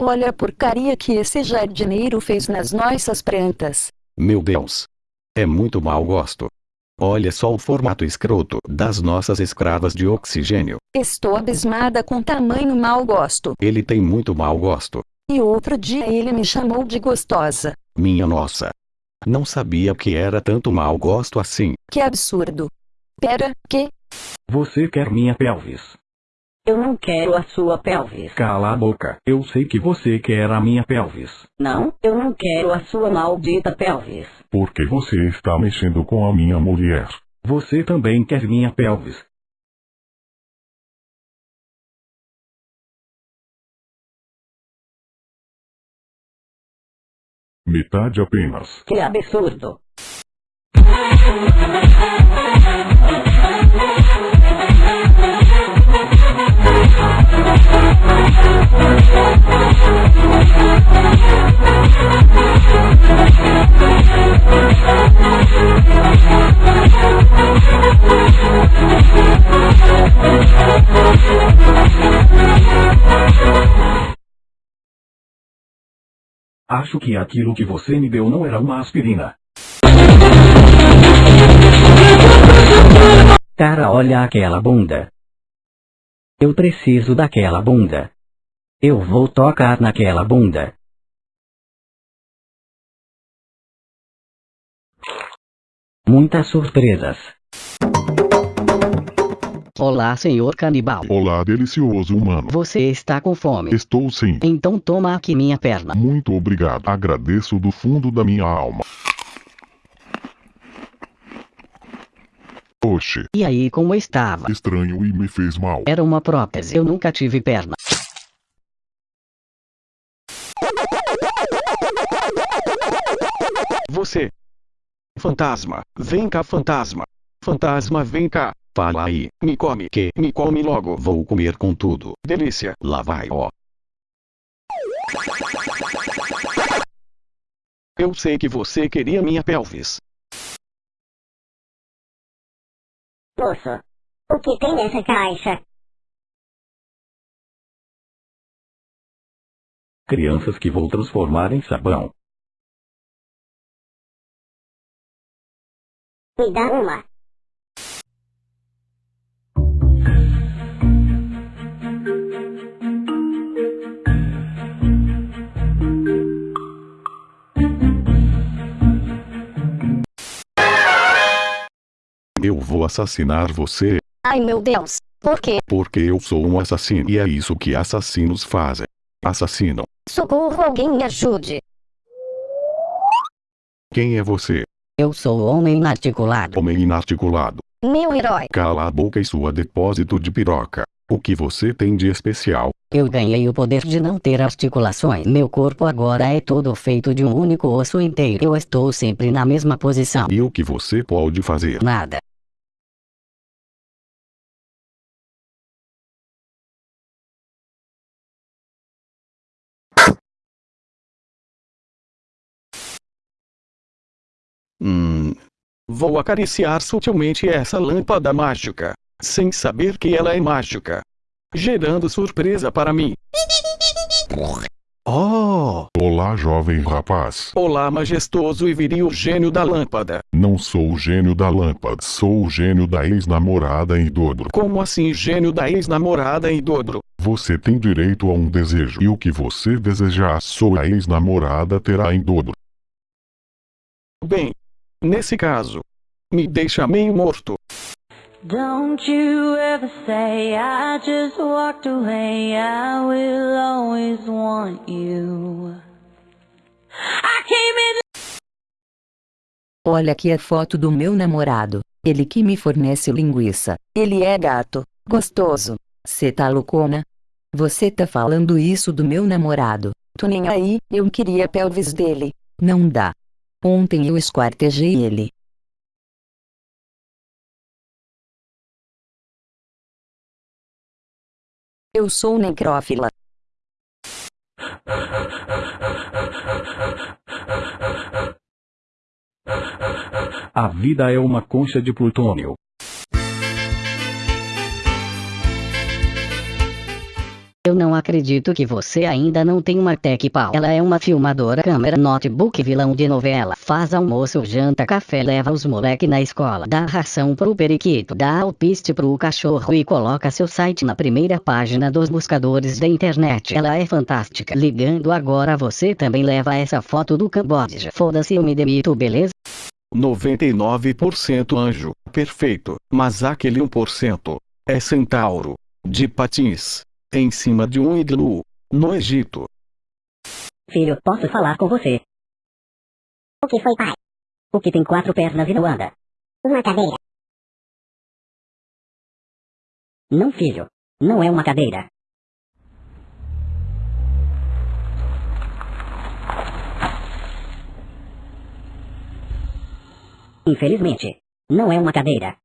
Olha a porcaria que esse jardineiro fez nas nossas plantas. Meu Deus. É muito mau gosto. Olha só o formato escroto das nossas escravas de oxigênio. Estou abismada com tamanho mau gosto. Ele tem muito mau gosto. E outro dia ele me chamou de gostosa. Minha nossa. Não sabia que era tanto mau gosto assim. Que absurdo. Pera, que? Você quer minha pelvis? Eu não quero a sua pelvis. Cala a boca. Eu sei que você quer a minha pelvis. Não, eu não quero a sua maldita pelvis. Porque você está mexendo com a minha mulher. Você também quer minha pelvis. Metade apenas. Que absurdo. Acho que aquilo que você me deu não era uma aspirina. Cara, olha aquela bunda. Eu preciso daquela bunda. Eu vou tocar naquela bunda. Muitas surpresas. Olá, senhor canibal. Olá, delicioso humano. Você está com fome? Estou sim. Então toma aqui minha perna. Muito obrigado. Agradeço do fundo da minha alma. Oxe, E aí, como estava? estranho e me fez mal. Era uma prótese. Eu nunca tive perna. Você. Fantasma, vem cá fantasma. Fantasma vem cá. Fala aí, me come que me come logo. Vou comer com tudo. Delícia. Lá vai ó. Eu sei que você queria minha pelvis. Moço, o que tem nessa caixa? Crianças que vou transformar em sabão. Me dá uma. Eu vou assassinar você, Ai meu Deus. Por quê? porque eu sou um assassino e é isso que assassinos fazem. Assassinam. Socorro, alguém me ajude. Quem é você? Eu sou o homem inarticulado. Homem inarticulado. Meu herói. Cala a boca e sua depósito de piroca. O que você tem de especial? Eu ganhei o poder de não ter articulações. Meu corpo agora é todo feito de um único osso inteiro. Eu estou sempre na mesma posição. E o que você pode fazer? Nada. Hum. Vou acariciar sutilmente essa lâmpada mágica, sem saber que ela é mágica, gerando surpresa para mim. Oh! Olá, jovem rapaz. Olá, majestoso e viril gênio da lâmpada. Não sou o gênio da lâmpada, sou o gênio da ex-namorada em dobro. Como assim, gênio da ex-namorada em dobro? Você tem direito a um desejo e o que você desejar, sua ex-namorada terá em dobro. Bem, nesse caso, me deixa meio morto. Don't you ever say I just walked away. I will always want you. I came in. Olha aqui a foto do meu namorado. Ele que me fornece linguiça. Ele é gato. Gostoso. Cê tá loucona? Você tá falando isso do meu namorado. Tô nem aí, eu queria pelvis dele. Não dá. Ontem eu esquartejei ele. Eu sou necrófila. A vida é uma concha de plutônio. Eu não acredito que você ainda não tem uma tech pau. Ela é uma filmadora, câmera, notebook, vilão de novela. Faz almoço, janta, café, leva os moleque na escola. Dá ração pro periquito, dá alpiste pro cachorro e coloca seu site na primeira página dos buscadores da internet. Ela é fantástica. Ligando agora você também leva essa foto do Camboja. Foda-se eu me demito, beleza? 99% anjo, perfeito, mas aquele 1% é centauro, de patins, em cima de um iglu, no Egito. Filho, posso falar com você? O que foi, pai? O que tem quatro pernas e não anda? Uma cadeira. Não, filho. Não é uma cadeira. Infelizmente, não é uma cadeira.